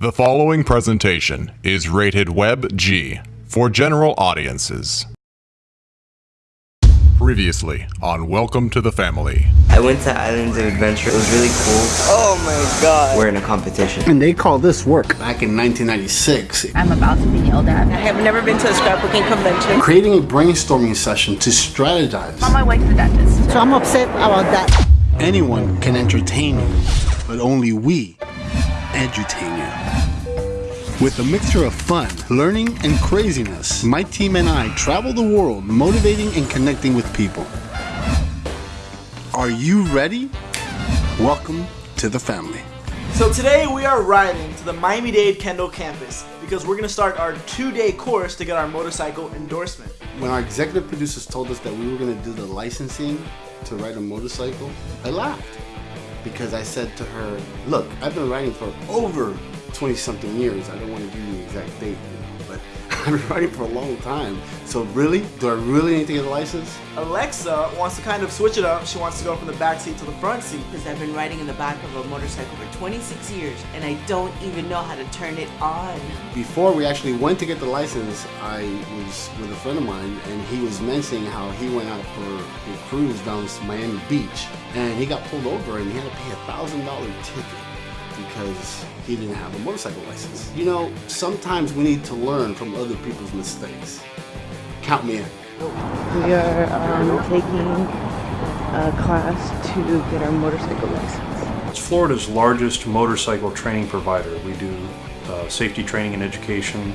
The following presentation is rated Web G for general audiences. Previously on Welcome to the Family. I went to Islands of Adventure. It was really cool. Oh my god. We're in a competition. And they call this work. Back in 1996, I'm about to be yelled at. I have never been to a scrapbooking convention. creating a brainstorming session to strategize. On my way to the dentist. So I'm upset about that. Anyone can entertain you, but only we edutain you. With a mixture of fun, learning, and craziness, my team and I travel the world motivating and connecting with people. Are you ready? Welcome to the family. So today we are riding to the Miami-Dade Kendall campus because we're gonna start our two-day course to get our motorcycle endorsement. When our executive producers told us that we were going to do the licensing to ride a motorcycle, I laughed because I said to her, Look, I've been writing for over 20 something years. I don't want to give you the exact date, I've been riding for a long time. So, really? Do I really need to get a license? Alexa wants to kind of switch it up. She wants to go from the back seat to the front seat. because I've been riding in the back of a motorcycle for 26 years and I don't even know how to turn it on. Before we actually went to get the license, I was with a friend of mine and he was mentioning how he went out for a cruise down to Miami Beach and he got pulled over and he had to pay a thousand dollar ticket because he didn't have a motorcycle license. You know, sometimes we need to learn from other people's mistakes. Count me in. We are um, taking a class to get our motorcycle license. It's Florida's largest motorcycle training provider. We do uh, safety training and education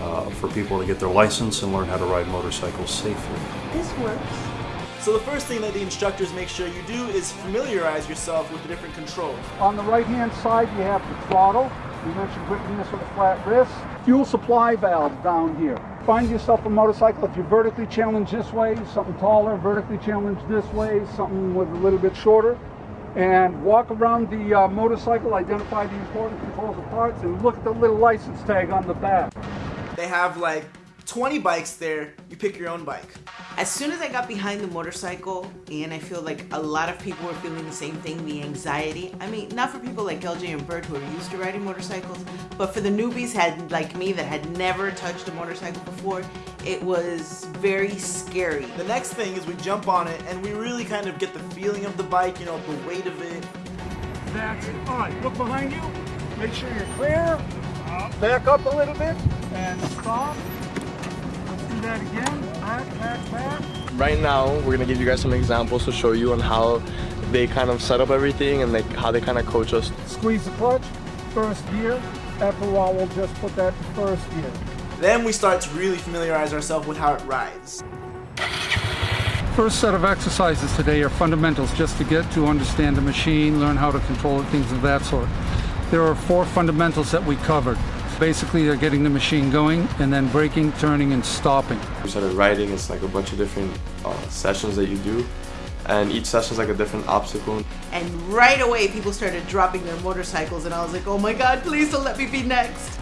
uh, for people to get their license and learn how to ride motorcycles safely. This works. So the first thing that the instructors make sure you do is familiarize yourself with the different controls. On the right-hand side, you have the throttle. We mentioned gripping this with a flat wrist. Fuel supply valve down here. Find yourself a motorcycle. If you're vertically challenged this way, something taller, vertically challenged this way, something with a little bit shorter. And walk around the uh, motorcycle, identify the important controls and parts, and look at the little license tag on the back. They have like 20 bikes there. You pick your own bike. As soon as I got behind the motorcycle, and I feel like a lot of people were feeling the same thing, the anxiety. I mean, not for people like LJ and Bert who are used to riding motorcycles, but for the newbies had like me that had never touched a motorcycle before, it was very scary. The next thing is we jump on it and we really kind of get the feeling of the bike, you know, the weight of it. That's it. All right, look behind you. Make sure you're clear. Uh, back up a little bit and stop. Let's do that again. Back, back, back. right now we're gonna give you guys some examples to show you on how they kind of set up everything and like how they kind of coach us Squeeze the clutch, first gear. After a while, we'll just put that first gear. Then we start to really familiarize ourselves with how it rides. First set of exercises today are fundamentals just to get to understand the machine, learn how to control it, things of that sort. There are four fundamentals that we covered. Basically, they're getting the machine going and then braking, turning, and stopping. we started riding it's like a bunch of different uh, sessions that you do and each session is like a different obstacle And right away, people started dropping their motorcycles, and I was like, oh my god, please don't let me be next.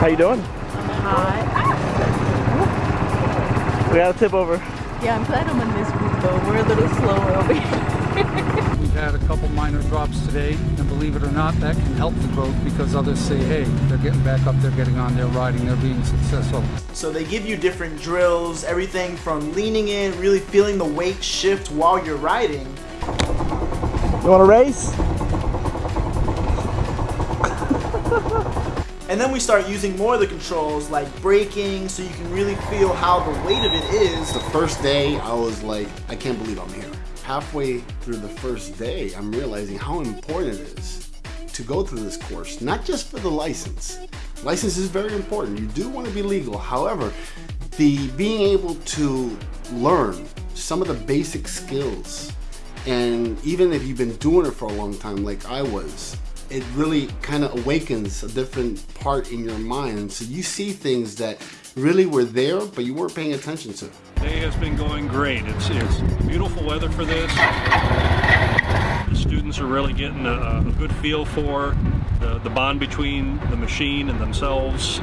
how you doing we gotta tip over Yeah, I'm glad I'm on this group though. We're a little slower over here. We've had a couple minor drops today, and believe it or not, that can help the growth because others say, hey, they're getting back up, they're getting on, they're riding, they're being successful. So they give you different drills, everything from leaning in, really feeling the weight shift while you're riding. you want to race And then we start using more of the controls like braking so you can really feel how the weight of it is. The first day, I was like, I can't believe I'm here. Halfway through the first day, I'm realizing how important it is to go through this course, not just for the license. License is very important. You do want to be legal. However, the being able to learn some of the basic skills, and even if you've been doing it for a long time, like I was, it really kind of awakens a different part in your mind. So you see things that really were there, but you weren't paying attention to. Day has been going great. It's, it's beautiful weather for this. The students are really getting a, a good feel for the, the bond between the machine and themselves.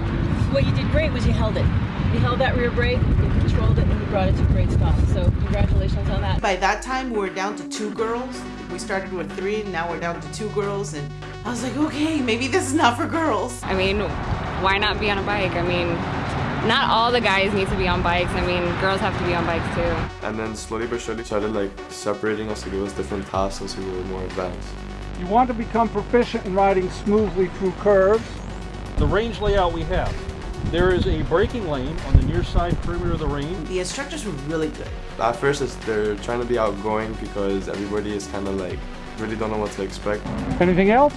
What you did great was you held it. You held that rear brake, you controlled it, and you brought it to a great stop. So congratulations on that. By that time, we were down to two girls. We started with three, and now we're down to two girls, and I was like, okay, maybe this is not for girls. I mean, why not be on a bike? I mean, not all the guys need to be on bikes. I mean, girls have to be on bikes too. And then slowly but surely started like separating us to give us different tasks as we were more advanced. You want to become proficient in riding smoothly through curves. The range layout we have. There is a braking lane on the near side perimeter of the range. The instructors were really good. At first, it's, they're trying to be outgoing because everybody is kind of like really don't know what to expect. Anything else?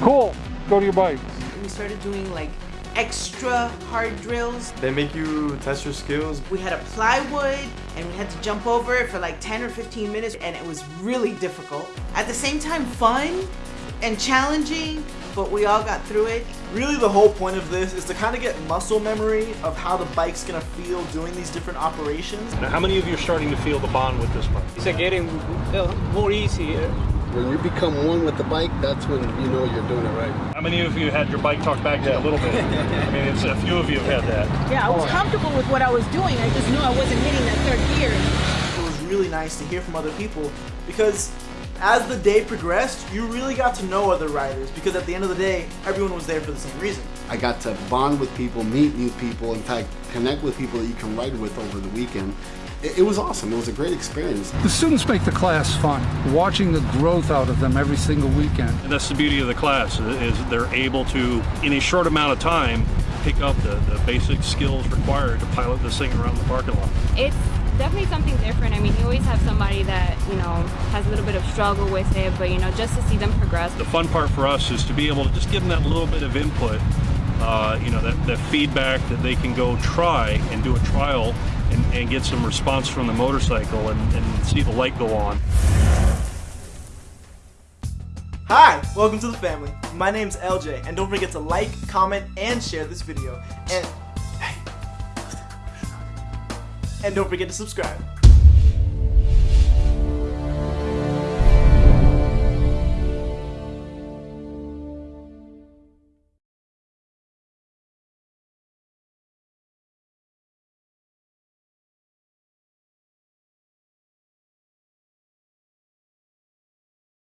Cool. Go to your bikes. We started doing like extra hard drills. They make you test your skills. We had a plywood and we had to jump over it for like 10 or 15 minutes and it was really difficult. At the same time, fun and challenging, but we all got through it. Really the whole point of this is to kind of get muscle memory of how the bike's gonna feel doing these different operations. Now, how many of you are starting to feel the bond with this bike? It's getting more easy. When you become one with the bike, that's when you know you're doing it right. How many of you had your bike talked back to you a little bit? I mean, it's a few of you have had that. Yeah, I was comfortable with what I was doing. I just knew I wasn't hitting that third gear. It was really nice to hear from other people because as the day progressed, you really got to know other riders because at the end of the day, everyone was there for the same reason. I got to bond with people, meet new people, in fact, connect with people that you can ride with over the weekend. It, it was awesome. It was a great experience. The students make the class fun, watching the growth out of them every single weekend. And that's the beauty of the class is they're able to, in a short amount of time, pick up the, the basic skills required to pilot this thing around the parking lot. It's definitely something different. I mean, you always have somebody that, you know, has a little bit of struggle with it, but, you know, just to see them progress. The fun part for us is to be able to just give them that little bit of input, uh, you know, that, that feedback that they can go try and do a trial and, and get some response from the motorcycle and, and see the light go on. Hi, welcome to the family. My name's LJ, and don't forget to like, comment, and share this video. And and don't forget to subscribe.